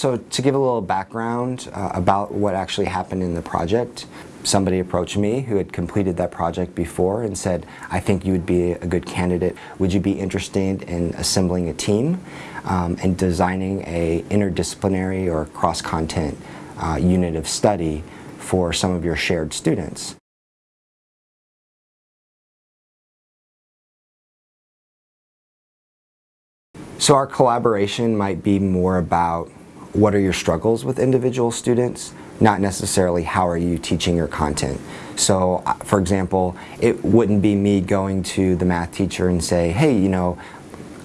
So to give a little background uh, about what actually happened in the project, somebody approached me who had completed that project before and said, I think you would be a good candidate. Would you be interested in assembling a team um, and designing a interdisciplinary or cross-content uh, unit of study for some of your shared students? So our collaboration might be more about what are your struggles with individual students, not necessarily how are you teaching your content. So uh, for example, it wouldn't be me going to the math teacher and say, hey, you know,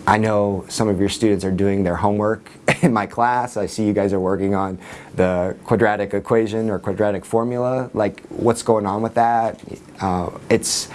I know some of your students are doing their homework in my class. I see you guys are working on the quadratic equation or quadratic formula. Like, what's going on with that? Uh, it's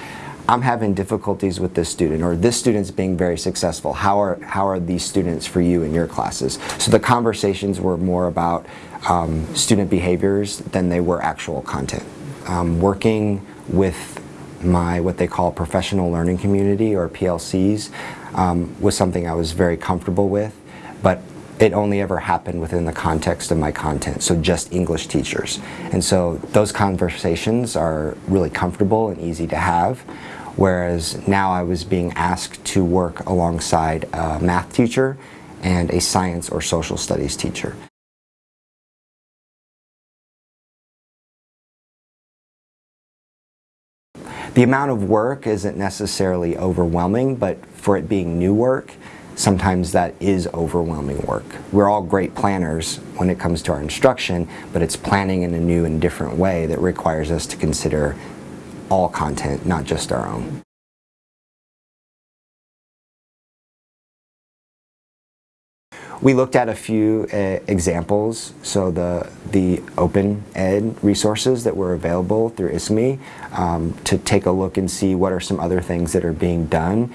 I'm having difficulties with this student or this student's being very successful. How are, how are these students for you in your classes? So the conversations were more about um, student behaviors than they were actual content. Um, working with my what they call professional learning community or PLCs um, was something I was very comfortable with but it only ever happened within the context of my content, so just English teachers. And so those conversations are really comfortable and easy to have whereas now I was being asked to work alongside a math teacher and a science or social studies teacher. The amount of work isn't necessarily overwhelming, but for it being new work, sometimes that is overwhelming work. We're all great planners when it comes to our instruction, but it's planning in a new and different way that requires us to consider all content, not just our own. We looked at a few uh, examples, so the, the open ed resources that were available through ISKME um, to take a look and see what are some other things that are being done.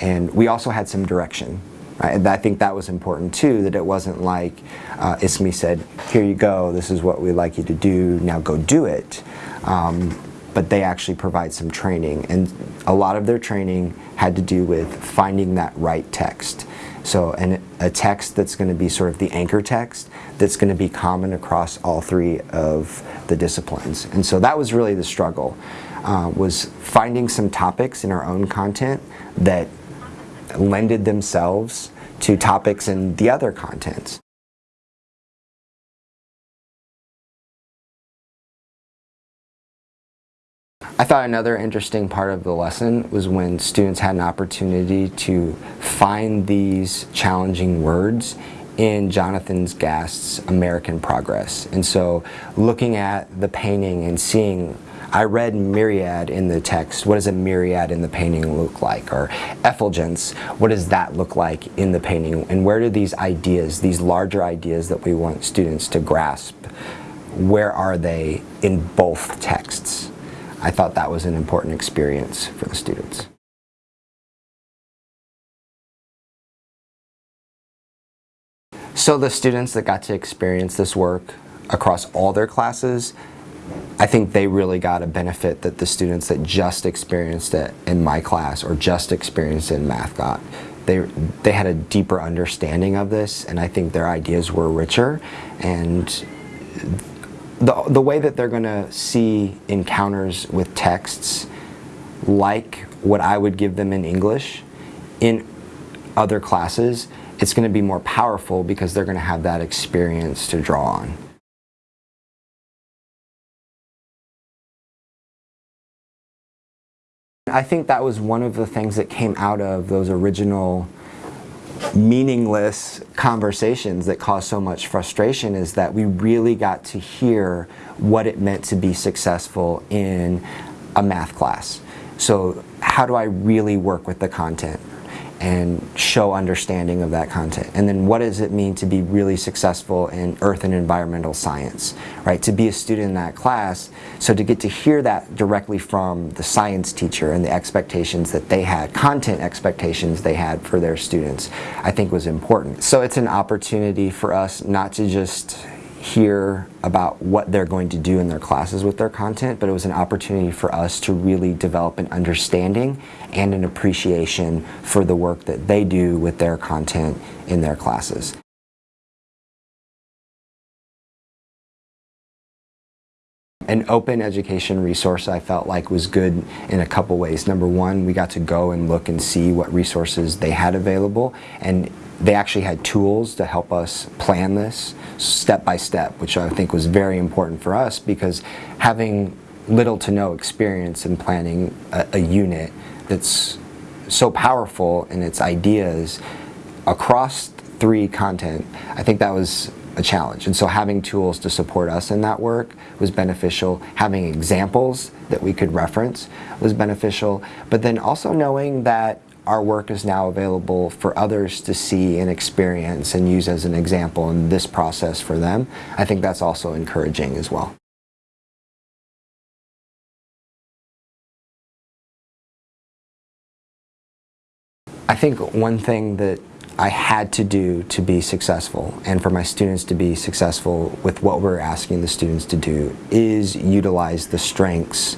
And we also had some direction. Right? And I think that was important too, that it wasn't like uh, ISKME said, here you go, this is what we'd like you to do, now go do it. Um, but they actually provide some training and a lot of their training had to do with finding that right text. So an, a text that's going to be sort of the anchor text that's going to be common across all three of the disciplines. And so that was really the struggle, uh, was finding some topics in our own content that lended themselves to topics in the other contents. I thought another interesting part of the lesson was when students had an opportunity to find these challenging words in Jonathan Gast's American Progress. And so looking at the painting and seeing I read myriad in the text. What does a myriad in the painting look like? Or effulgence, what does that look like in the painting? And where do these ideas, these larger ideas that we want students to grasp, where are they in both texts? I thought that was an important experience for the students. So the students that got to experience this work across all their classes, I think they really got a benefit that the students that just experienced it in my class or just experienced it in math got. They, they had a deeper understanding of this and I think their ideas were richer and the, the way that they're going to see encounters with texts like what I would give them in English in other classes, it's going to be more powerful because they're going to have that experience to draw on. I think that was one of the things that came out of those original meaningless conversations that caused so much frustration is that we really got to hear what it meant to be successful in a math class. So how do I really work with the content? And show understanding of that content. And then what does it mean to be really successful in earth and environmental science, right? To be a student in that class, so to get to hear that directly from the science teacher and the expectations that they had, content expectations they had for their students, I think was important. So it's an opportunity for us not to just hear about what they're going to do in their classes with their content, but it was an opportunity for us to really develop an understanding and an appreciation for the work that they do with their content in their classes. an open education resource I felt like was good in a couple ways. Number one, we got to go and look and see what resources they had available and they actually had tools to help us plan this step by step, which I think was very important for us because having little to no experience in planning a, a unit that's so powerful in its ideas across three content, I think that was a challenge. And so having tools to support us in that work was beneficial. Having examples that we could reference was beneficial. But then also knowing that our work is now available for others to see and experience and use as an example in this process for them, I think that's also encouraging as well. I think one thing that I had to do to be successful and for my students to be successful with what we're asking the students to do is utilize the strengths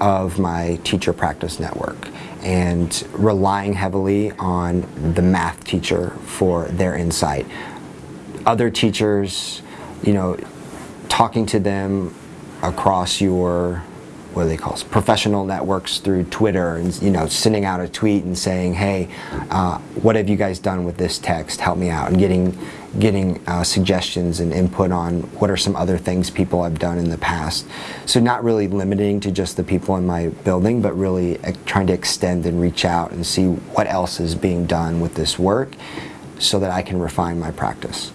of my teacher practice network and relying heavily on the math teacher for their insight. Other teachers, you know, talking to them across your what do they call professional networks through Twitter and you know sending out a tweet and saying hey uh, what have you guys done with this text? Help me out. And getting getting uh, suggestions and input on what are some other things people have done in the past. So not really limiting to just the people in my building but really uh, trying to extend and reach out and see what else is being done with this work so that I can refine my practice.